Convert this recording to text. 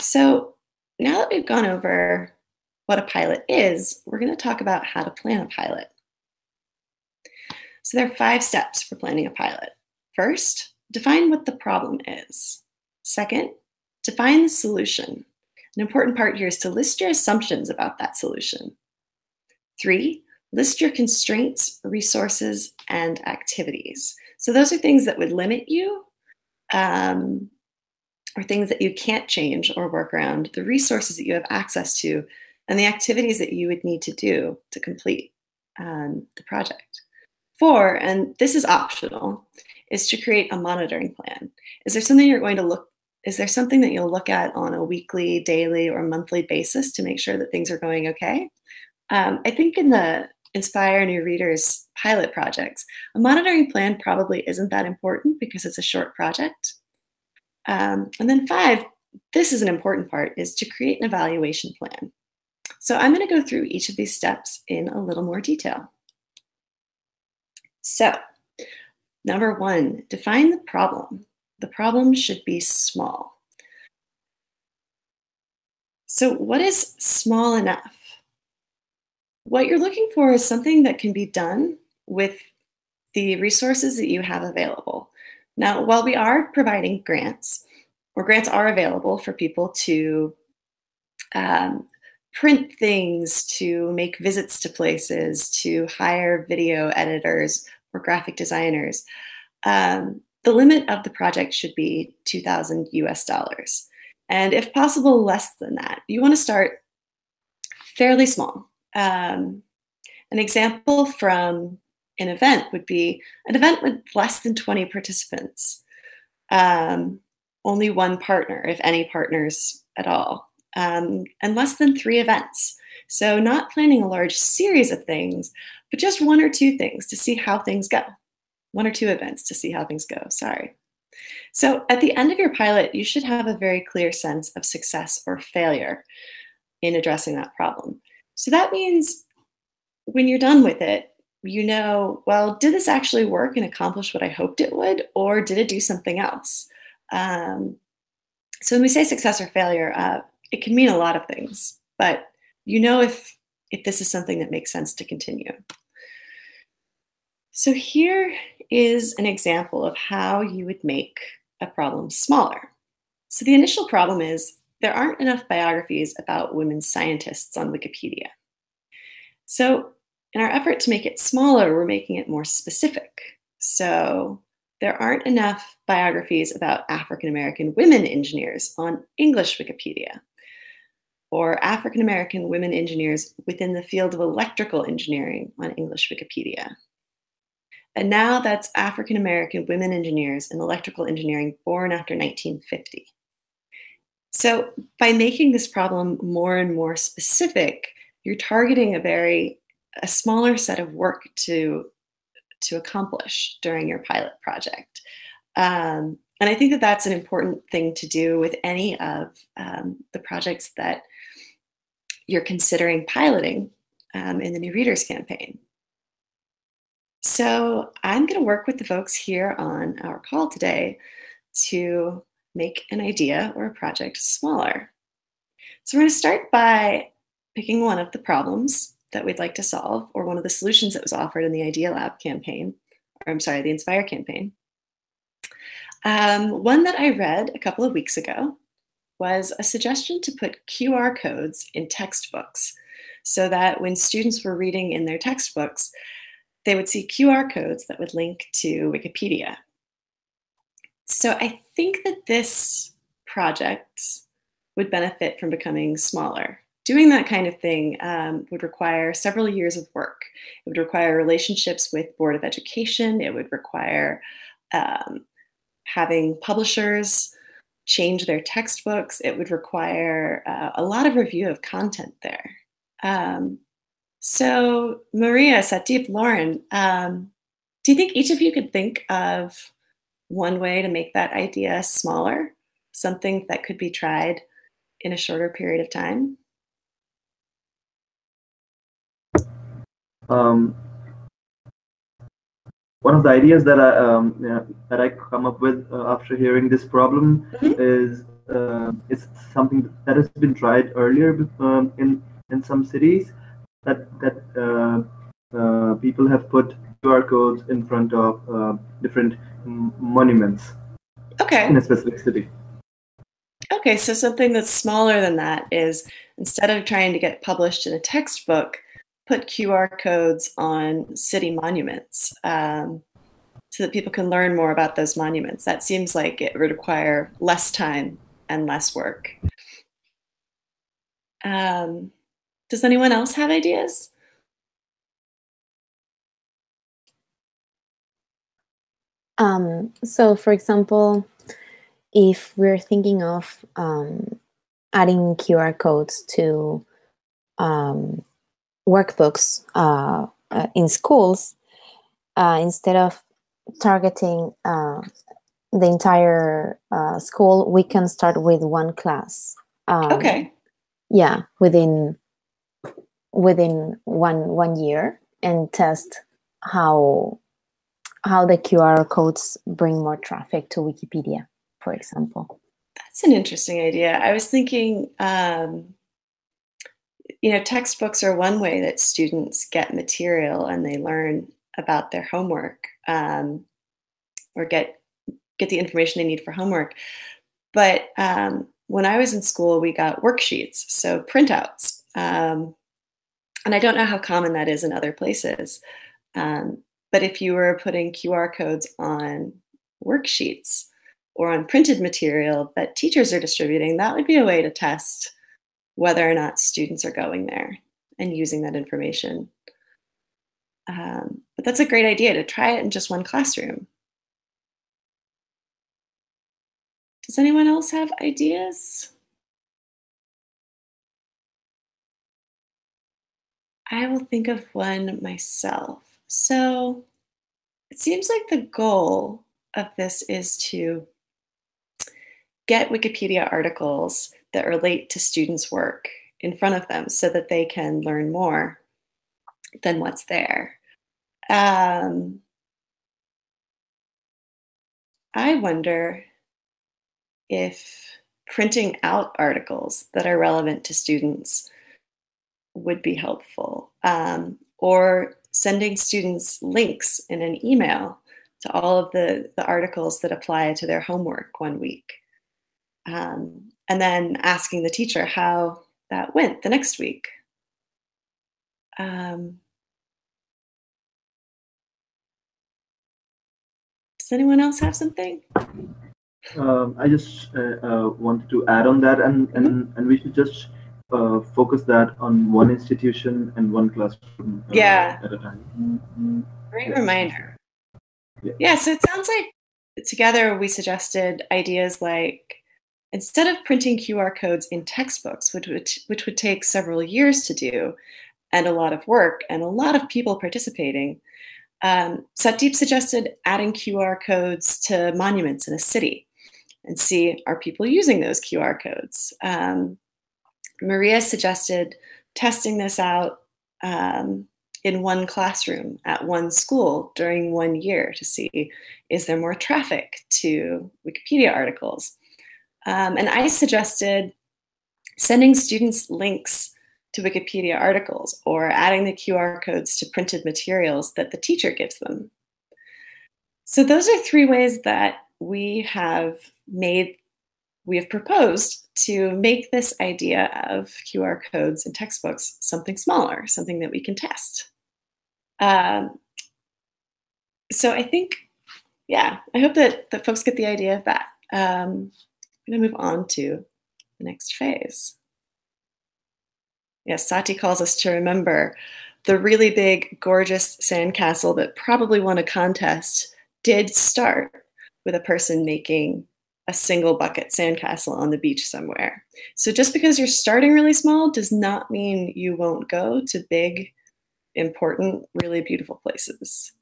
So now that we've gone over what a pilot is, we're going to talk about how to plan a pilot. So there are five steps for planning a pilot. First, define what the problem is. Second, define the solution. An important part here is to list your assumptions about that solution. Three, list your constraints, resources, and activities. So those are things that would limit you um, or things that you can't change or work around, the resources that you have access to, and the activities that you would need to do to complete um, the project. Four, and this is optional, is to create a monitoring plan. Is there something you're going to look, is there something that you'll look at on a weekly, daily, or monthly basis to make sure that things are going okay? Um, I think in the Inspire New Readers pilot projects, a monitoring plan probably isn't that important because it's a short project. Um, and then five, this is an important part, is to create an evaluation plan. So I'm going to go through each of these steps in a little more detail. So number one, define the problem. The problem should be small. So what is small enough? What you're looking for is something that can be done with the resources that you have available. Now, while we are providing grants, or grants are available for people to um, print things, to make visits to places, to hire video editors or graphic designers, um, the limit of the project should be 2,000 US dollars. And if possible, less than that. You want to start fairly small. Um, an example from an event would be an event with less than 20 participants, um, only one partner, if any partners at all, um, and less than three events. So not planning a large series of things, but just one or two things to see how things go. One or two events to see how things go, sorry. So at the end of your pilot, you should have a very clear sense of success or failure in addressing that problem. So that means when you're done with it, you know, well, did this actually work and accomplish what I hoped it would, or did it do something else? Um, so when we say success or failure, uh, it can mean a lot of things, but you know if if this is something that makes sense to continue. So here is an example of how you would make a problem smaller. So the initial problem is there aren't enough biographies about women scientists on Wikipedia. So in our effort to make it smaller, we're making it more specific. So there aren't enough biographies about African American women engineers on English Wikipedia, or African American women engineers within the field of electrical engineering on English Wikipedia. And now that's African American women engineers in electrical engineering born after 1950. So by making this problem more and more specific, you're targeting a very a smaller set of work to to accomplish during your pilot project. Um, and I think that that's an important thing to do with any of um, the projects that you're considering piloting um, in the New Readers campaign. So I'm going to work with the folks here on our call today to make an idea or a project smaller. So we're going to start by picking one of the problems that we'd like to solve or one of the solutions that was offered in the Idea Lab campaign, or I'm sorry, the Inspire campaign. Um, one that I read a couple of weeks ago was a suggestion to put QR codes in textbooks so that when students were reading in their textbooks, they would see QR codes that would link to Wikipedia. So I think that this project would benefit from becoming smaller doing that kind of thing um, would require several years of work. It would require relationships with Board of Education. It would require um, having publishers change their textbooks. It would require uh, a lot of review of content there. Um, so Maria, Satdeep, Lauren, um, do you think each of you could think of one way to make that idea smaller? Something that could be tried in a shorter period of time? Um, one of the ideas that I um, that I come up with uh, after hearing this problem mm-hmm. is uh, is something that has been tried earlier um, in in some cities that that uh, uh, people have put QR codes in front of uh, different monuments. Okay. In a specific city. Okay, so something that's smaller than that is instead of trying to get published in a textbook, put QR codes on city monuments um, so that people can learn more about those monuments. That seems like it would require less time and less work. Um, does anyone else have ideas? Um, so, for example, if we're thinking of um, adding QR codes to um, workbooks uh, uh, in schools, uh, instead of targeting uh, the entire uh, school, we can start with one class. Um, okay. Yeah, within within one one year, and test how how the QR codes bring more traffic to Wikipedia, for example. That's an interesting idea. I was thinking, um, you know, textbooks are one way that students get material and they learn about their homework um, or get get the information they need for homework. But um, when I was in school, we got worksheets, so printouts. Um, and I don't know how common that is in other places. Um, but if you were putting QR codes on worksheets or on printed material that teachers are distributing, that would be a way to test whether or not students are going there and using that information. Um, but that's a great idea to try it in just one classroom. Does anyone else have ideas? I will think of one myself. So it seems like the goal of this is to get Wikipedia articles that relate to students' work in front of them so that they can learn more than what's there. Um, I wonder if printing out articles that are relevant to students would be helpful, um, or sending students links in an email to all of the, the articles that apply to their homework one week. Um, and then asking the teacher how that went the next week. Um, does anyone else have something? Um, I just uh, uh, wanted to add on that, and, and, mm-hmm. and we should just uh, focus that on one institution and one classroom uh, yeah. at a time. Great yeah. reminder. Yeah. yeah, so it sounds like together we suggested ideas like instead of printing QR codes in textbooks, which would, which would take several years to do and a lot of work and a lot of people participating, um, Satdeep suggested adding QR codes to monuments in a city and see are people using those QR codes. Um, Maria suggested testing this out um, in one classroom at one school during one year to see is there more traffic to Wikipedia articles. Um, and I suggested sending students links to Wikipedia articles or adding the QR codes to printed materials that the teacher gives them. So those are three ways that we have made, we have proposed to make this idea of QR codes in textbooks something smaller, something that we can test. Um, so I think, yeah, I hope that, that folks get the idea of that. Um, Going to move on to the next phase. Yes, Sati calls us to remember the really big, gorgeous sandcastle that probably won a contest did start with a person making a single bucket sandcastle on the beach somewhere. So just because you're starting really small does not mean you won't go to big, important, really beautiful places.